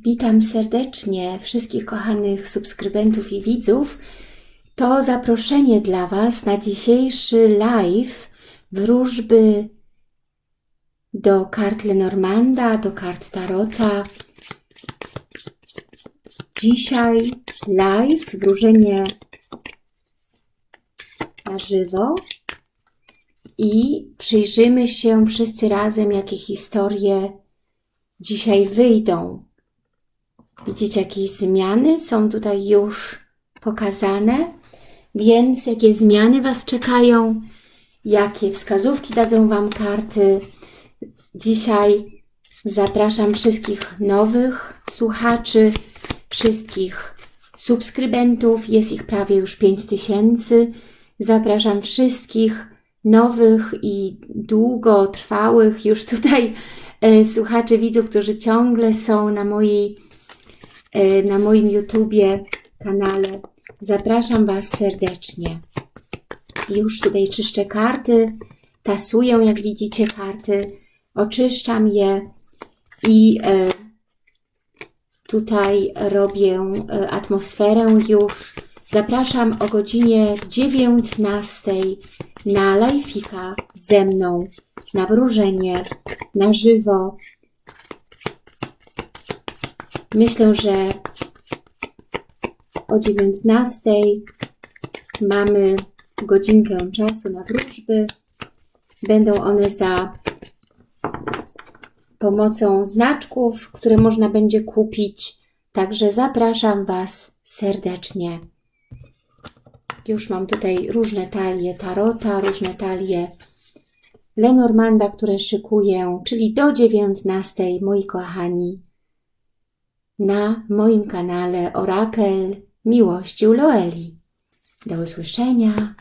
Witam serdecznie wszystkich kochanych subskrybentów i widzów. To zaproszenie dla Was na dzisiejszy live wróżby do kart Lenormanda, do kart Tarota. Dzisiaj live, wróżenie na żywo i przyjrzymy się wszyscy razem, jakie historie dzisiaj wyjdą. Widzicie, jakieś zmiany są tutaj już pokazane, więc jakie zmiany Was czekają, jakie wskazówki dadzą Wam karty. Dzisiaj zapraszam wszystkich nowych słuchaczy, wszystkich subskrybentów, jest ich prawie już 5000. Zapraszam wszystkich nowych i długotrwałych już tutaj e, słuchaczy, widzów, którzy ciągle są na mojej na moim YouTubie kanale. Zapraszam Was serdecznie. Już tutaj czyszczę karty, tasuję, jak widzicie, karty, oczyszczam je i e, tutaj robię e, atmosferę już. Zapraszam o godzinie 19 na live'ika ze mną, na wróżenie, na żywo. Myślę, że o 19 mamy godzinkę czasu na wróżby. Będą one za pomocą znaczków, które można będzie kupić. Także zapraszam Was serdecznie. Już mam tutaj różne talie tarota, różne talie Lenormanda, które szykuję, czyli do 19, moi kochani, na moim kanale Orakel Miłości u Loeli. Do usłyszenia.